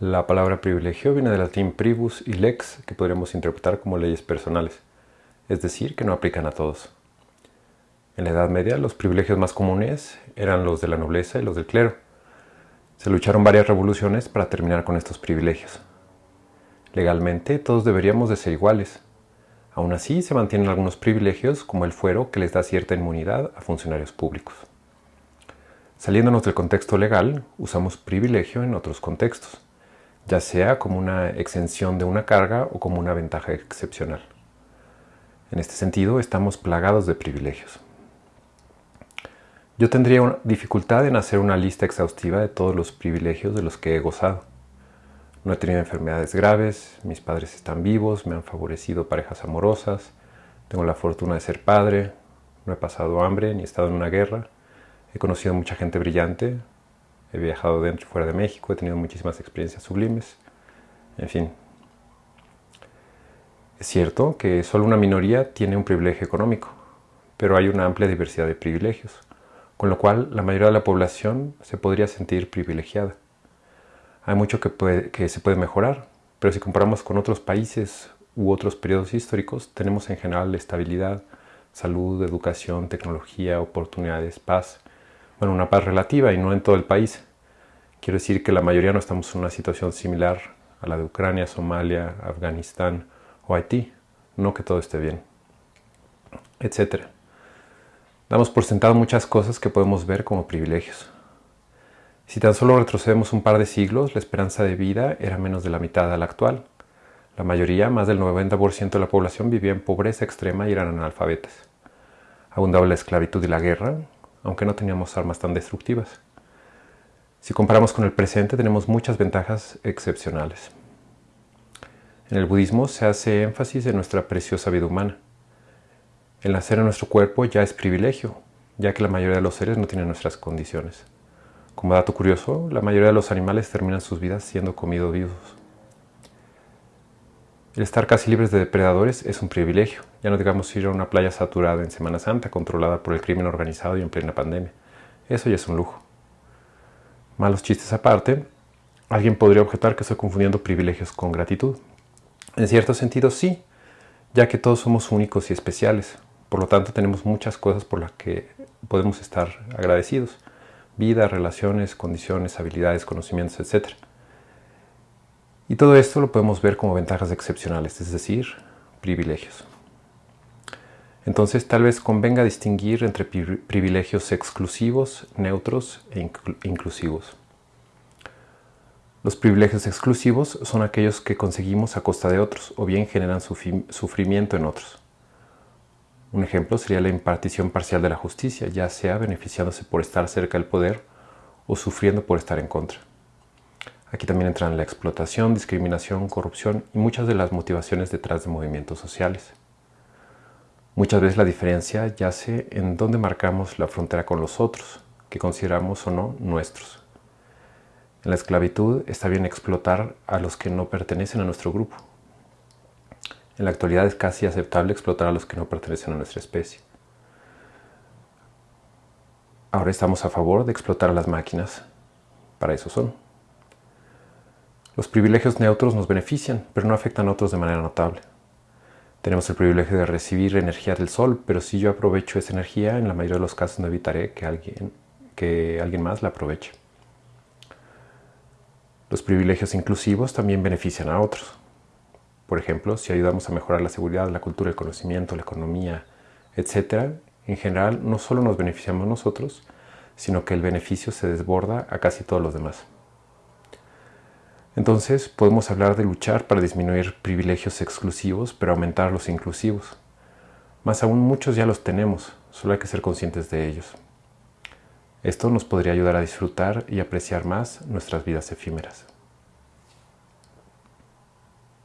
La palabra privilegio viene del latín privus y lex, que podríamos interpretar como leyes personales, es decir, que no aplican a todos. En la Edad Media los privilegios más comunes eran los de la nobleza y los del clero. Se lucharon varias revoluciones para terminar con estos privilegios. Legalmente todos deberíamos de ser iguales. Aún así se mantienen algunos privilegios como el fuero que les da cierta inmunidad a funcionarios públicos. Saliéndonos del contexto legal, usamos privilegio en otros contextos, ya sea como una exención de una carga o como una ventaja excepcional. En este sentido, estamos plagados de privilegios. Yo tendría dificultad en hacer una lista exhaustiva de todos los privilegios de los que he gozado. No he tenido enfermedades graves, mis padres están vivos, me han favorecido parejas amorosas, tengo la fortuna de ser padre, no he pasado hambre ni estado en una guerra, he conocido mucha gente brillante, he viajado dentro y fuera de México, he tenido muchísimas experiencias sublimes, en fin. Es cierto que solo una minoría tiene un privilegio económico, pero hay una amplia diversidad de privilegios con lo cual la mayoría de la población se podría sentir privilegiada. Hay mucho que, que se puede mejorar, pero si comparamos con otros países u otros periodos históricos, tenemos en general estabilidad, salud, educación, tecnología, oportunidades, paz. Bueno, una paz relativa y no en todo el país. Quiero decir que la mayoría no estamos en una situación similar a la de Ucrania, Somalia, Afganistán o Haití. No que todo esté bien, etcétera. Damos por sentado muchas cosas que podemos ver como privilegios. Si tan solo retrocedemos un par de siglos, la esperanza de vida era menos de la mitad de la actual. La mayoría, más del 90% de la población, vivía en pobreza extrema y eran analfabetas. Abundaba la esclavitud y la guerra, aunque no teníamos armas tan destructivas. Si comparamos con el presente, tenemos muchas ventajas excepcionales. En el budismo se hace énfasis en nuestra preciosa vida humana. El nacer en nuestro cuerpo ya es privilegio, ya que la mayoría de los seres no tienen nuestras condiciones. Como dato curioso, la mayoría de los animales terminan sus vidas siendo comidos vivos. El estar casi libres de depredadores es un privilegio, ya no digamos ir a una playa saturada en Semana Santa controlada por el crimen organizado y en plena pandemia. Eso ya es un lujo. Malos chistes aparte, alguien podría objetar que estoy confundiendo privilegios con gratitud. En cierto sentido sí, ya que todos somos únicos y especiales, por lo tanto, tenemos muchas cosas por las que podemos estar agradecidos. Vida, relaciones, condiciones, habilidades, conocimientos, etc. Y todo esto lo podemos ver como ventajas excepcionales, es decir, privilegios. Entonces tal vez convenga distinguir entre privilegios exclusivos, neutros e inclusivos. Los privilegios exclusivos son aquellos que conseguimos a costa de otros o bien generan sufrimiento en otros. Un ejemplo sería la impartición parcial de la justicia, ya sea beneficiándose por estar cerca del poder o sufriendo por estar en contra. Aquí también entran la explotación, discriminación, corrupción y muchas de las motivaciones detrás de movimientos sociales. Muchas veces la diferencia yace en dónde marcamos la frontera con los otros, que consideramos o no nuestros. En la esclavitud está bien explotar a los que no pertenecen a nuestro grupo, en la actualidad es casi aceptable explotar a los que no pertenecen a nuestra especie. Ahora estamos a favor de explotar a las máquinas. Para eso son. Los privilegios neutros nos benefician, pero no afectan a otros de manera notable. Tenemos el privilegio de recibir energía del sol, pero si yo aprovecho esa energía, en la mayoría de los casos no evitaré que alguien, que alguien más la aproveche. Los privilegios inclusivos también benefician a otros. Por ejemplo, si ayudamos a mejorar la seguridad, la cultura, el conocimiento, la economía, etc., en general no solo nos beneficiamos nosotros, sino que el beneficio se desborda a casi todos los demás. Entonces podemos hablar de luchar para disminuir privilegios exclusivos, pero aumentar los inclusivos. Más aún muchos ya los tenemos, solo hay que ser conscientes de ellos. Esto nos podría ayudar a disfrutar y apreciar más nuestras vidas efímeras.